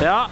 Ja,